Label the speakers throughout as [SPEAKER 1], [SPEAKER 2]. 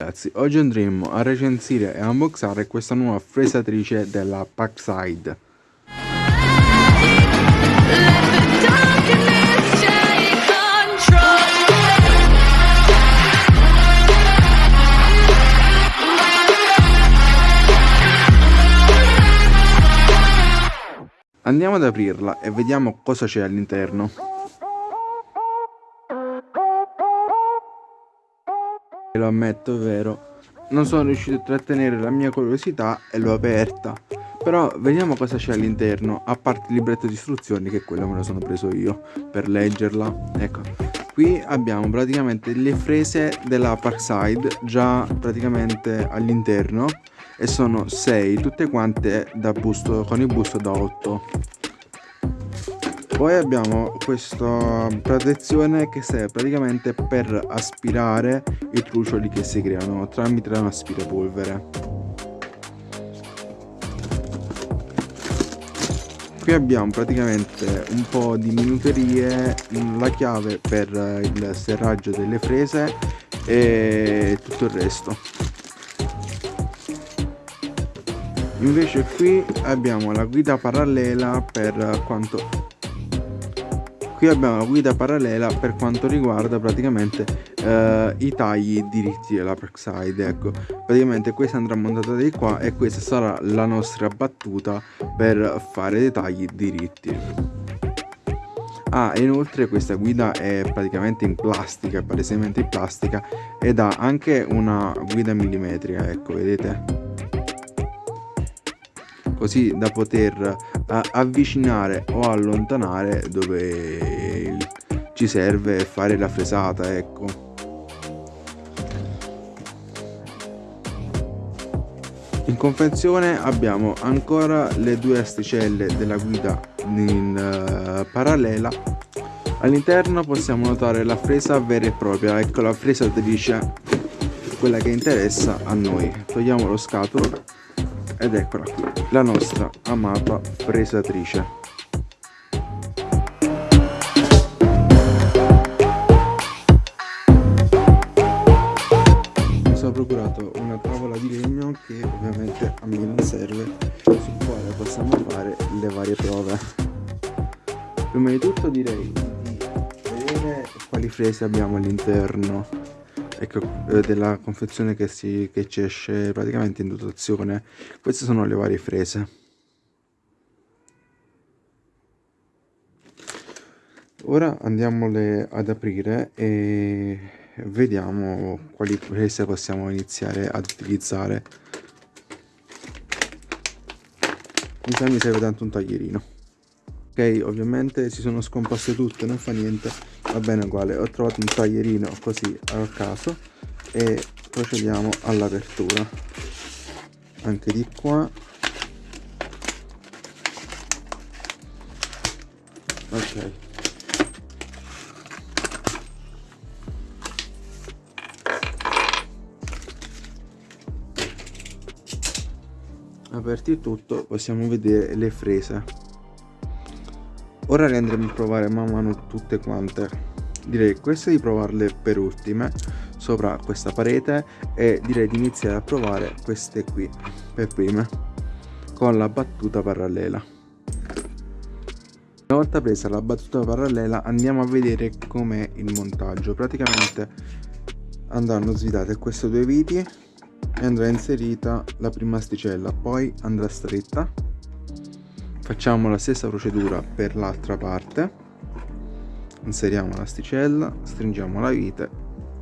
[SPEAKER 1] Ragazzi, oggi andremo a recensire e unboxare questa nuova fresatrice della Packside. Andiamo ad aprirla e vediamo cosa c'è all'interno. Lo ammetto è vero. Non sono riuscito a trattenere la mia curiosità e l'ho aperta. Però vediamo cosa c'è all'interno a parte il libretto di istruzioni che quello me lo sono preso io per leggerla. Ecco. Qui abbiamo praticamente le frese della Parkside già praticamente all'interno e sono 6 tutte quante da busto con il busto da 8 poi abbiamo questa protezione che serve praticamente per aspirare i trucioli che si creano tramite un aspirapolvere qui abbiamo praticamente un po' di minuterie la chiave per il serraggio delle frese e tutto il resto. Invece qui abbiamo la guida parallela per quanto qui abbiamo la guida parallela per quanto riguarda praticamente eh, i tagli diritti della backside ecco praticamente questa andrà montata di qua e questa sarà la nostra battuta per fare dei tagli diritti Ah, inoltre questa guida è praticamente in plastica, palesemente in plastica ed ha anche una guida millimetrica, ecco, vedete? così da poter avvicinare o allontanare dove ci serve fare la fresata ecco. In confezione abbiamo ancora le due asticelle della guida in uh, parallela all'interno possiamo notare la fresa vera e propria. Ecco la fresatrice quella che interessa a noi. Togliamo lo scatolo ed eccola qui la nostra amata fresatrice mi sono procurato una tavola di legno che ovviamente a me non serve sul quale possiamo fare le varie prove. Prima di tutto direi di vedere quali frese abbiamo all'interno ecco, eh, della confezione che, si, che ci esce praticamente in dotazione queste sono le varie frese. Ora andiamole ad aprire e vediamo quali frese possiamo iniziare ad utilizzare. Mi serve tanto un taglierino. Ok ovviamente si sono scomposte tutte non fa niente va bene uguale. Ho trovato un taglierino così a caso e procediamo all'apertura. Anche di qua. Ok. Aperti tutto possiamo vedere le frese ora le andremo a provare man mano tutte quante. Direi queste di provarle per ultime sopra questa parete e direi di iniziare a provare queste qui per prime con la battuta parallela. Una volta presa la battuta parallela andiamo a vedere com'è il montaggio. Praticamente andranno svidate queste due viti e andrà inserita la prima asticella poi andrà stretta facciamo la stessa procedura per l'altra parte. Inseriamo l'asticella stringiamo la vite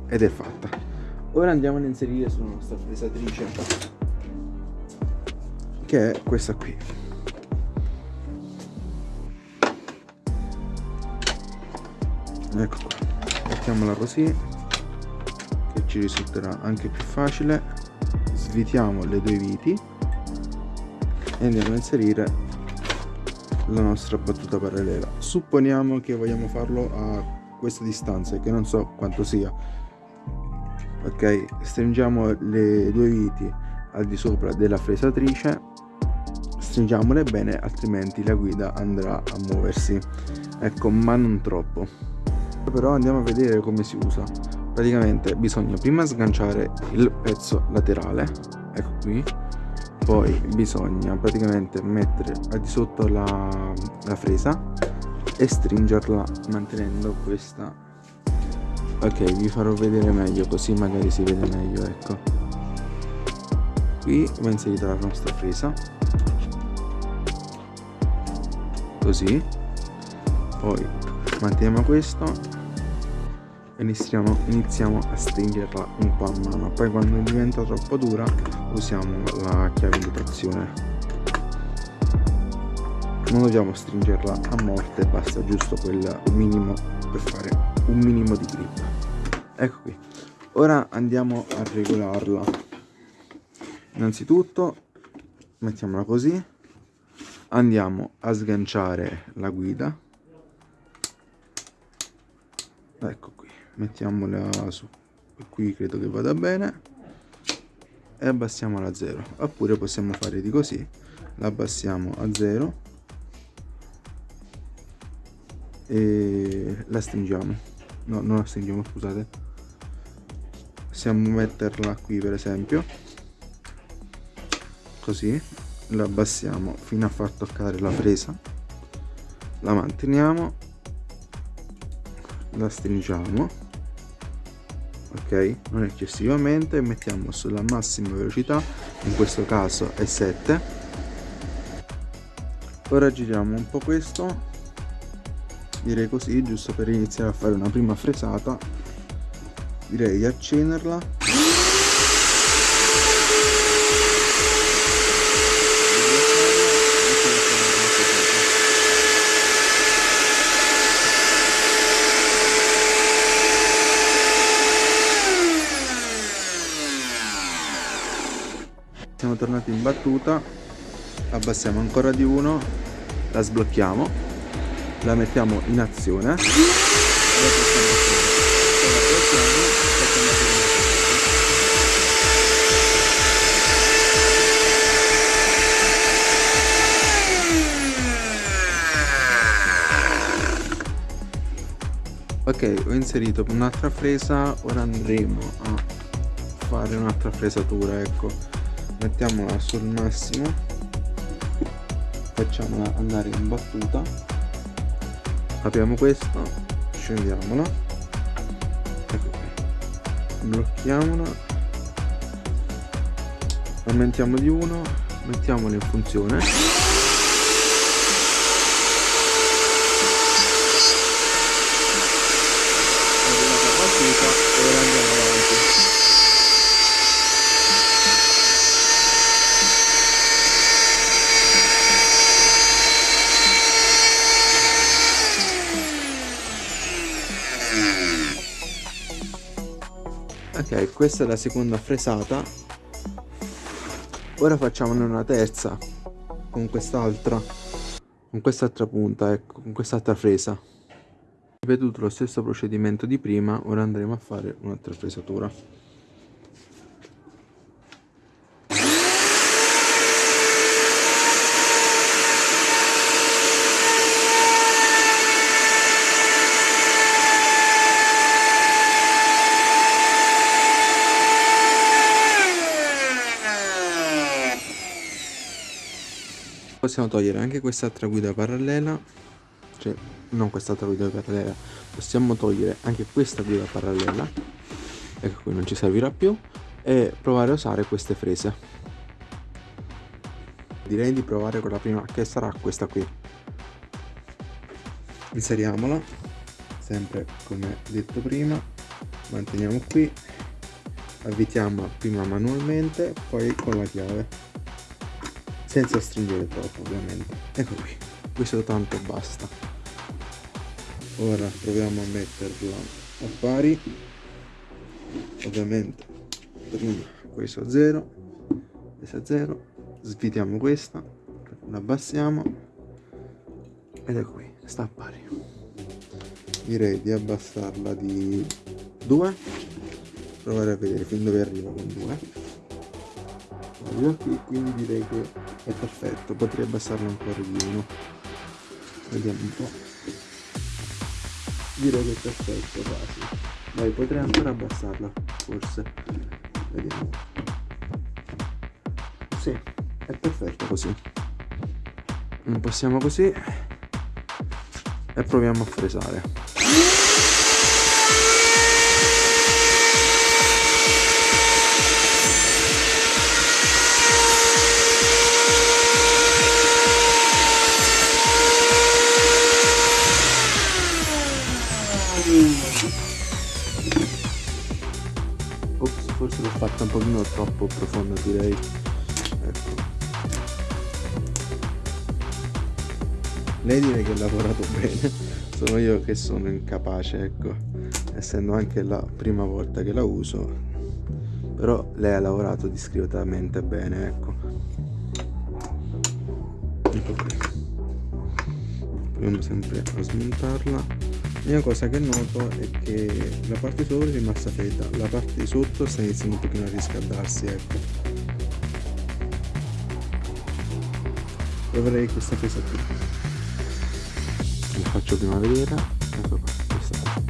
[SPEAKER 1] ed è fatta. Ora andiamo ad inserire sulla nostra fresatrice che è questa qui. Ecco qua. Mettiamola così che ci risulterà anche più facile. Svitiamo le due viti e andiamo a inserire la nostra battuta parallela. Supponiamo che vogliamo farlo a questa distanza che non so quanto sia. Ok stringiamo le due viti al di sopra della fresatrice. Stringiamole bene altrimenti la guida andrà a muoversi. Ecco ma non troppo. Però andiamo a vedere come si usa. Praticamente bisogna prima sganciare il pezzo laterale. Ecco qui poi bisogna praticamente mettere al di sotto la, la fresa e stringerla mantenendo questa. Ok vi farò vedere meglio così magari si vede meglio ecco. Qui va inserita la nostra fresa. Così. Poi manteniamo questo iniziamo, iniziamo a stringerla un po' a mano. Poi quando diventa troppo dura usiamo la chiave di trazione. Non dobbiamo stringerla a morte basta giusto quel minimo per fare un minimo di grip. Ecco qui. Ora andiamo a regolarla. Innanzitutto mettiamola così. Andiamo a sganciare la guida. Ecco mettiamola su. Qui credo che vada bene. E abbassiamola a 0 oppure possiamo fare di così. La abbassiamo a 0 e la stringiamo. No non la stringiamo scusate. Possiamo metterla qui per esempio. Così. La abbassiamo fino a far toccare la presa. La manteniamo. La stringiamo ok? Non eccessivamente mettiamo sulla massima velocità in questo caso è 7 ora giriamo un po' questo direi così giusto per iniziare a fare una prima fresata direi di accenderla tornati in battuta abbassiamo ancora di uno la sblocchiamo la mettiamo in azione. Ok ho inserito un'altra fresa ora andremo a fare un'altra fresatura ecco mettiamola sul massimo. Facciamola andare in battuta. Apriamo questo scendiamola. Ecco blocchiamola. Aumentiamo di 1 mettiamola in funzione e ora andiamo avanti ok questa è la seconda fresata. Ora facciamone una terza con quest'altra con quest'altra punta ecco con quest'altra fresa. Ripetuto lo stesso procedimento di prima ora andremo a fare un'altra fresatura possiamo togliere anche quest'altra guida parallela. Cioè non quest'altra guida parallela possiamo togliere anche questa guida parallela ecco qui non ci servirà più e provare a usare queste frese. Direi di provare con la prima che sarà questa qui. Inseriamola sempre come detto prima manteniamo qui avvitiamo prima manualmente poi con la chiave senza stringere troppo ovviamente. Ecco qui. Questo tanto basta. Ora proviamo a metterla a pari. Ovviamente prima questo a 0 questo a 0 svitiamo questa la abbassiamo ed ecco qui sta a pari. Direi di abbassarla di 2 provare a vedere fin dove arriva con 2 qui quindi direi che è perfetto potrei abbassarlo ancora di uno vediamo un po' direi che è perfetto quasi Dai, potrei ancora abbassarla, forse. Vediamo. Sì, è perfetto così. Impostiamo così e proviamo a fresare. Ops, forse l'ho fatta un pochino troppo profonda direi. Ecco. Lei direi che ha lavorato bene, sono io che sono incapace, ecco, essendo anche la prima volta che la uso, però lei ha lavorato discretamente bene, ecco. Ecco. Proviamo sempre a smontarla L'unica cosa che noto è che la parte sopra è rimasta fredda, la parte di sotto sta iniziando un pochino a riscaldarsi, ecco. Proverei questa presa qui. La faccio prima vedere. Ecco qua, questa qua.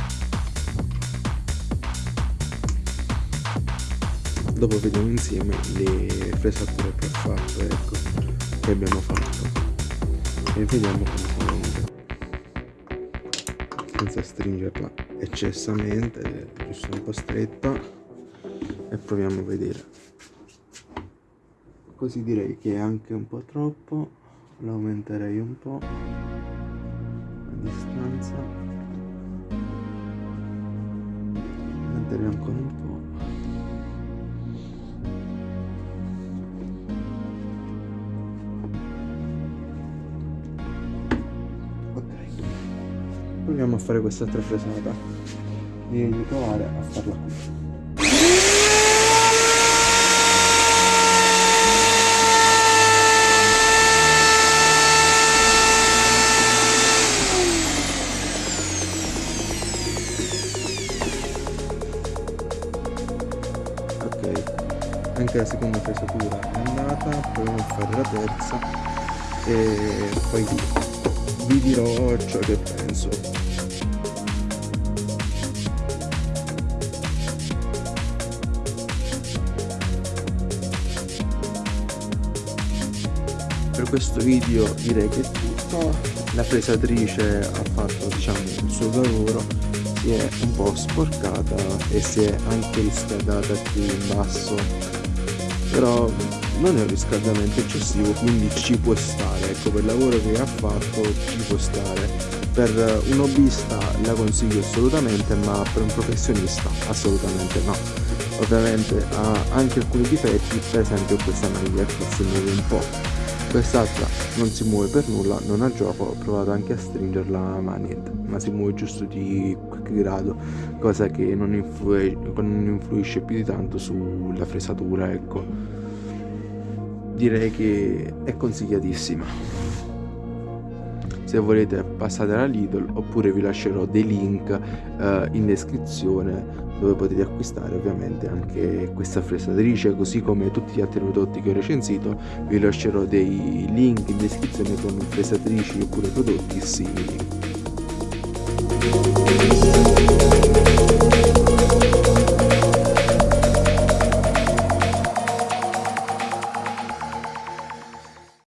[SPEAKER 1] Dopo vediamo insieme le fresature che ho fatto, ecco, che abbiamo fatto. E vediamo come senza stringerla eccessamente giusto un po' stretta e proviamo a vedere. Così direi che è anche un po' troppo lo aumenterei un po' a distanza. Aumenterei ancora un po' proviamo a fare quest'altra fresata direi di provare a farla qui. Anche la seconda fresatura è andata proviamo a fare la terza. E poi vi dirò ciò che penso per questo video direi che è tutto. La fresatrice ha fatto diciamo il suo lavoro si è un po' sporcata e si è anche riscaldata qui in basso. Però non è un riscaldamento eccessivo quindi ci può stare. Ecco per il lavoro che ha fatto ci può stare. Per un hobbyista la consiglio assolutamente ma per un professionista assolutamente no. Ovviamente ha anche alcuni difetti per esempio questa maglia che si muove un po' quest'altra non si muove per nulla non ha gioco ho provato anche a stringerla ma niente. Ma si muove giusto di qualche grado cosa che non, influi non influisce più di tanto sulla fresatura ecco. Direi che è consigliatissima se volete passate alla Lidl oppure vi lascerò dei link eh, in descrizione dove potete acquistare ovviamente anche questa fresatrice. Così come tutti gli altri prodotti che ho recensito vi lascerò dei link in descrizione con fresatrici oppure prodotti simili